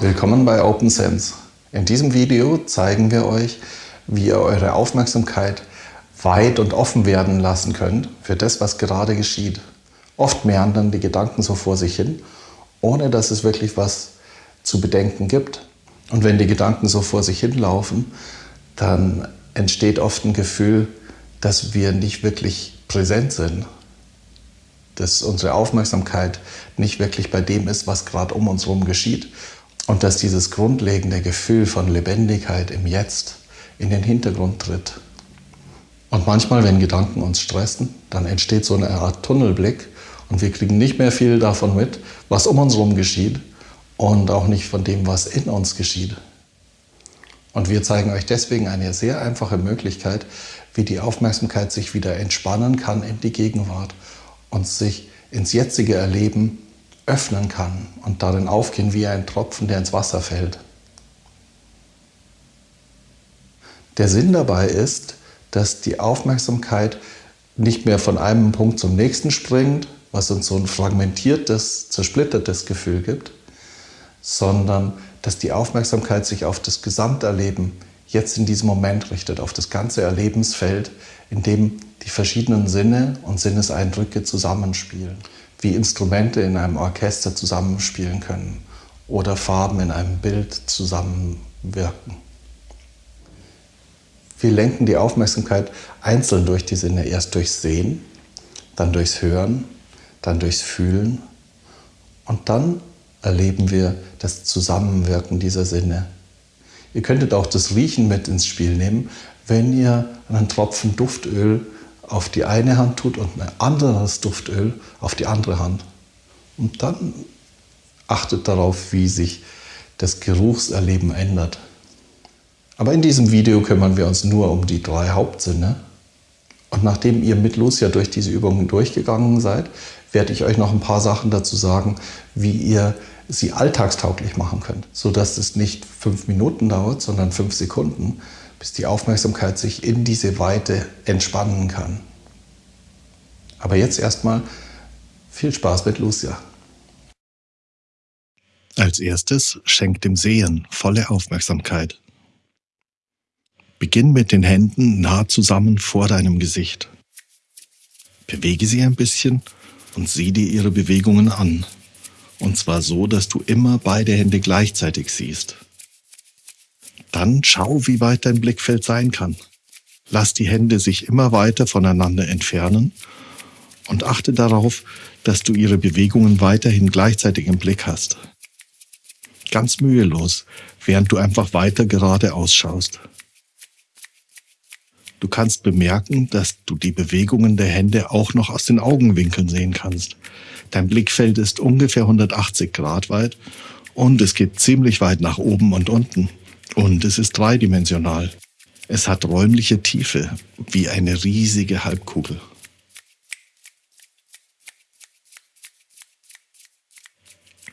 Willkommen bei OpenSense. In diesem Video zeigen wir euch, wie ihr eure Aufmerksamkeit weit und offen werden lassen könnt für das, was gerade geschieht. Oft meandern die Gedanken so vor sich hin, ohne dass es wirklich was zu bedenken gibt. Und wenn die Gedanken so vor sich hinlaufen, dann entsteht oft ein Gefühl, dass wir nicht wirklich präsent sind. Dass unsere Aufmerksamkeit nicht wirklich bei dem ist, was gerade um uns herum geschieht. Und dass dieses grundlegende Gefühl von Lebendigkeit im Jetzt in den Hintergrund tritt. Und manchmal, wenn Gedanken uns stressen, dann entsteht so eine Art Tunnelblick und wir kriegen nicht mehr viel davon mit, was um uns herum geschieht und auch nicht von dem, was in uns geschieht. Und wir zeigen euch deswegen eine sehr einfache Möglichkeit, wie die Aufmerksamkeit sich wieder entspannen kann in die Gegenwart und sich ins jetzige Erleben öffnen kann und darin aufgehen wie ein Tropfen, der ins Wasser fällt. Der Sinn dabei ist, dass die Aufmerksamkeit nicht mehr von einem Punkt zum nächsten springt, was uns so ein fragmentiertes, zersplittertes Gefühl gibt, sondern dass die Aufmerksamkeit sich auf das Gesamterleben jetzt in diesem Moment richtet, auf das ganze Erlebensfeld, in dem die verschiedenen Sinne und Sinneseindrücke zusammenspielen, wie Instrumente in einem Orchester zusammenspielen können oder Farben in einem Bild zusammenwirken. Wir lenken die Aufmerksamkeit einzeln durch die Sinne, erst durchs Sehen, dann durchs Hören, dann durchs Fühlen und dann erleben wir das Zusammenwirken dieser Sinne. Ihr könntet auch das Riechen mit ins Spiel nehmen, wenn ihr einen Tropfen Duftöl auf die eine Hand tut und ein anderes Duftöl auf die andere Hand. Und dann achtet darauf, wie sich das Geruchserleben ändert. Aber in diesem Video kümmern wir uns nur um die drei Hauptsinne. Und nachdem ihr mit Lucia durch diese Übungen durchgegangen seid, werde ich euch noch ein paar Sachen dazu sagen, wie ihr sie alltagstauglich machen könnt, sodass es nicht fünf Minuten dauert, sondern fünf Sekunden, bis die Aufmerksamkeit sich in diese Weite entspannen kann. Aber jetzt erstmal viel Spaß mit Lucia. Als erstes schenk dem Sehen volle Aufmerksamkeit. Beginn mit den Händen nah zusammen vor deinem Gesicht. Bewege sie ein bisschen und sieh dir ihre Bewegungen an. Und zwar so, dass du immer beide Hände gleichzeitig siehst. Dann schau, wie weit dein Blickfeld sein kann. Lass die Hände sich immer weiter voneinander entfernen und achte darauf, dass du ihre Bewegungen weiterhin gleichzeitig im Blick hast. Ganz mühelos, während du einfach weiter geradeaus schaust. Du kannst bemerken, dass du die Bewegungen der Hände auch noch aus den Augenwinkeln sehen kannst. Dein Blickfeld ist ungefähr 180 Grad weit und es geht ziemlich weit nach oben und unten. Und es ist dreidimensional. Es hat räumliche Tiefe, wie eine riesige Halbkugel.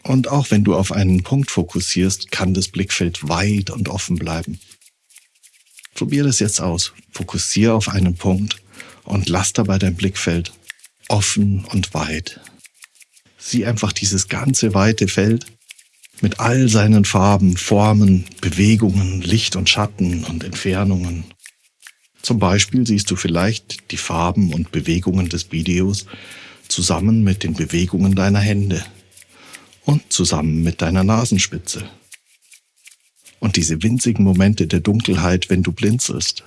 Und auch wenn du auf einen Punkt fokussierst, kann das Blickfeld weit und offen bleiben. Probier es jetzt aus. Fokussiere auf einen Punkt und lass dabei dein Blickfeld offen und weit. Sieh einfach dieses ganze weite Feld mit all seinen Farben, Formen, Bewegungen, Licht und Schatten und Entfernungen. Zum Beispiel siehst du vielleicht die Farben und Bewegungen des Videos zusammen mit den Bewegungen deiner Hände und zusammen mit deiner Nasenspitze. Und diese winzigen Momente der Dunkelheit, wenn du blinzelst.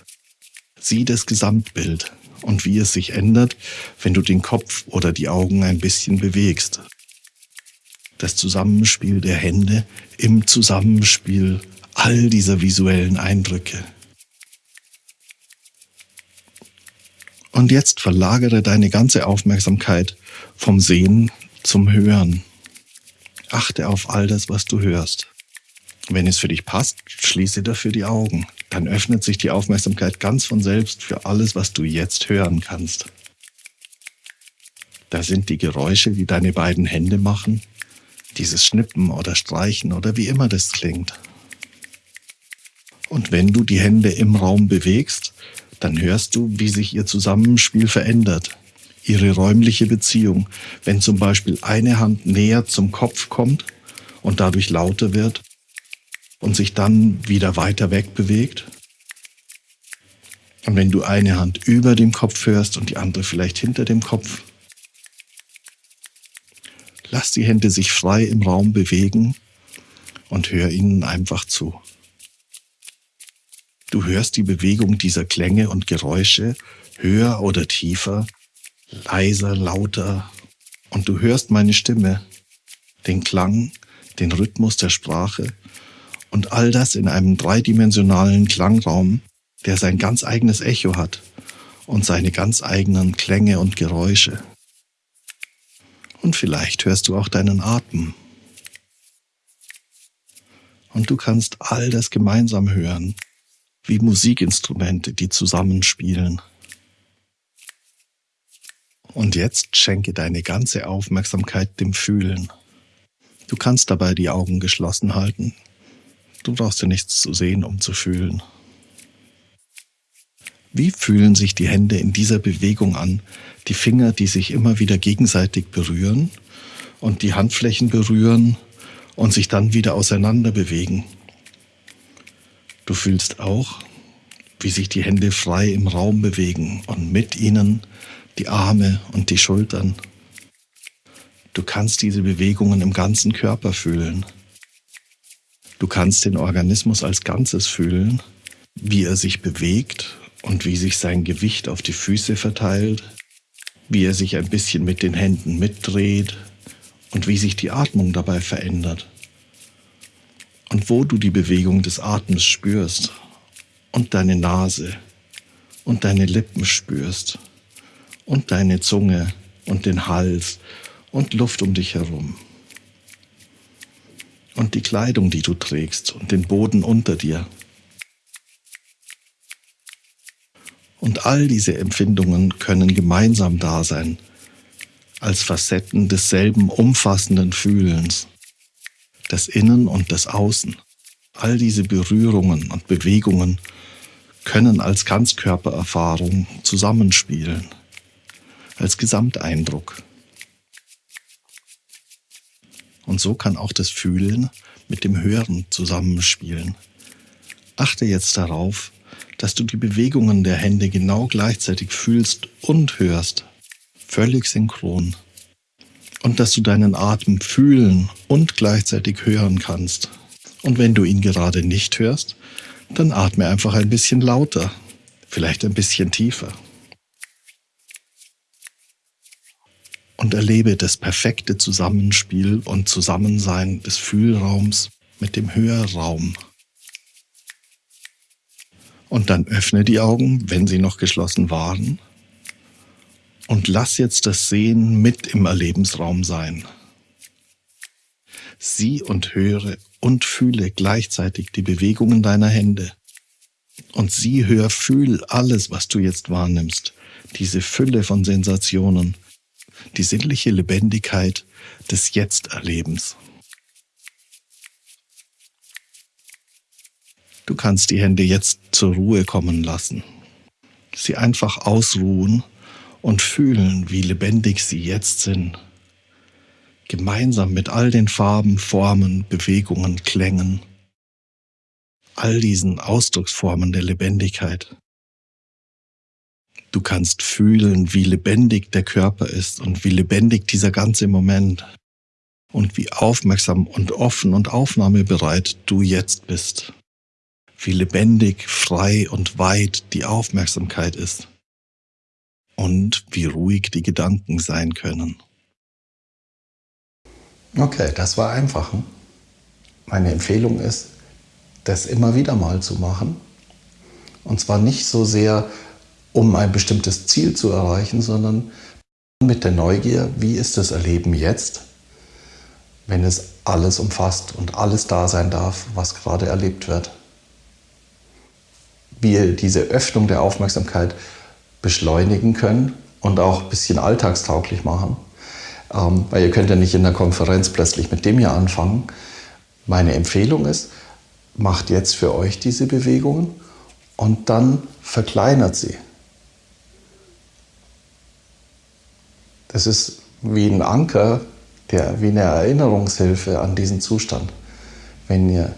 Sieh das Gesamtbild und wie es sich ändert, wenn du den Kopf oder die Augen ein bisschen bewegst. Das Zusammenspiel der Hände im Zusammenspiel all dieser visuellen Eindrücke. Und jetzt verlagere deine ganze Aufmerksamkeit vom Sehen zum Hören. Achte auf all das, was du hörst. Wenn es für dich passt, schließe dafür die Augen. Dann öffnet sich die Aufmerksamkeit ganz von selbst für alles, was du jetzt hören kannst. Da sind die Geräusche, die deine beiden Hände machen, dieses Schnippen oder Streichen oder wie immer das klingt. Und wenn du die Hände im Raum bewegst, dann hörst du, wie sich ihr Zusammenspiel verändert, ihre räumliche Beziehung, wenn zum Beispiel eine Hand näher zum Kopf kommt und dadurch lauter wird und sich dann wieder weiter weg bewegt. Und wenn du eine Hand über dem Kopf hörst und die andere vielleicht hinter dem Kopf, lass die Hände sich frei im Raum bewegen und hör ihnen einfach zu. Du hörst die Bewegung dieser Klänge und Geräusche höher oder tiefer leiser, lauter und du hörst meine Stimme, den Klang, den Rhythmus der Sprache und all das in einem dreidimensionalen Klangraum, der sein ganz eigenes Echo hat und seine ganz eigenen Klänge und Geräusche. Und vielleicht hörst du auch deinen Atem. Und du kannst all das gemeinsam hören, wie Musikinstrumente, die zusammenspielen. Und jetzt schenke deine ganze Aufmerksamkeit dem Fühlen. Du kannst dabei die Augen geschlossen halten. Du brauchst ja nichts zu sehen, um zu fühlen. Wie fühlen sich die Hände in dieser Bewegung an? Die Finger, die sich immer wieder gegenseitig berühren und die Handflächen berühren und sich dann wieder auseinander bewegen. Du fühlst auch, wie sich die Hände frei im Raum bewegen und mit ihnen die Arme und die Schultern. Du kannst diese Bewegungen im ganzen Körper fühlen. Du kannst den Organismus als Ganzes fühlen, wie er sich bewegt und wie sich sein Gewicht auf die Füße verteilt, wie er sich ein bisschen mit den Händen mitdreht und wie sich die Atmung dabei verändert. Und wo du die Bewegung des Atems spürst und deine Nase und deine Lippen spürst und deine Zunge und den Hals und Luft um dich herum. Und die Kleidung, die du trägst und den Boden unter dir. Und all diese Empfindungen können gemeinsam da sein, als Facetten desselben umfassenden Fühlens, des Innen und des Außen. All diese Berührungen und Bewegungen können als Ganzkörpererfahrung zusammenspielen als Gesamteindruck. Und so kann auch das Fühlen mit dem Hören zusammenspielen. Achte jetzt darauf, dass du die Bewegungen der Hände genau gleichzeitig fühlst und hörst, völlig synchron. Und dass du deinen Atem fühlen und gleichzeitig hören kannst. Und wenn du ihn gerade nicht hörst, dann atme einfach ein bisschen lauter, vielleicht ein bisschen tiefer. Und erlebe das perfekte Zusammenspiel und Zusammensein des Fühlraums mit dem Hörraum. Und dann öffne die Augen, wenn sie noch geschlossen waren, und lass jetzt das Sehen mit im Erlebensraum sein. Sieh und höre und fühle gleichzeitig die Bewegungen deiner Hände. Und sieh, hör, fühl alles, was du jetzt wahrnimmst, diese Fülle von Sensationen, die sinnliche Lebendigkeit des Jetzt-Erlebens. Du kannst die Hände jetzt zur Ruhe kommen lassen, sie einfach ausruhen und fühlen, wie lebendig sie jetzt sind, gemeinsam mit all den Farben, Formen, Bewegungen, Klängen, all diesen Ausdrucksformen der Lebendigkeit. Du kannst fühlen, wie lebendig der Körper ist und wie lebendig dieser ganze Moment und wie aufmerksam und offen und aufnahmebereit du jetzt bist. Wie lebendig, frei und weit die Aufmerksamkeit ist und wie ruhig die Gedanken sein können. Okay, das war einfach. Meine Empfehlung ist, das immer wieder mal zu machen. Und zwar nicht so sehr um ein bestimmtes Ziel zu erreichen, sondern mit der Neugier, wie ist das Erleben jetzt, wenn es alles umfasst und alles da sein darf, was gerade erlebt wird. Wie ihr diese Öffnung der Aufmerksamkeit beschleunigen können und auch ein bisschen alltagstauglich machen. Ähm, weil ihr könnt ja nicht in der Konferenz plötzlich mit dem hier anfangen. Meine Empfehlung ist, macht jetzt für euch diese Bewegungen und dann verkleinert sie. Das ist wie ein Anker, der, wie eine Erinnerungshilfe an diesen Zustand. Wenn ihr,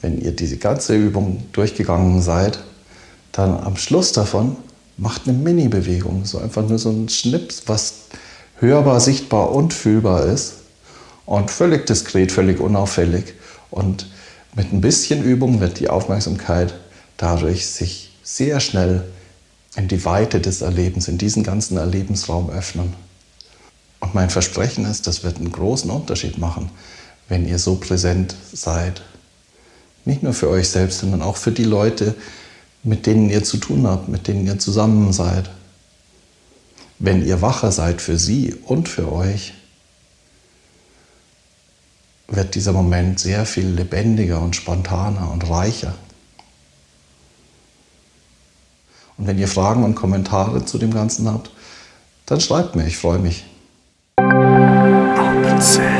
wenn ihr diese ganze Übung durchgegangen seid, dann am Schluss davon macht eine Mini-Bewegung, so einfach nur so ein Schnips, was hörbar, sichtbar und fühlbar ist und völlig diskret, völlig unauffällig. Und mit ein bisschen Übung wird die Aufmerksamkeit dadurch sich sehr schnell in die Weite des Erlebens, in diesen ganzen Erlebensraum öffnen. Und mein Versprechen ist, das wird einen großen Unterschied machen, wenn ihr so präsent seid. Nicht nur für euch selbst, sondern auch für die Leute, mit denen ihr zu tun habt, mit denen ihr zusammen seid. Wenn ihr wacher seid für sie und für euch, wird dieser Moment sehr viel lebendiger und spontaner und reicher. Und wenn ihr Fragen und Kommentare zu dem Ganzen habt, dann schreibt mir, ich freue mich. Say.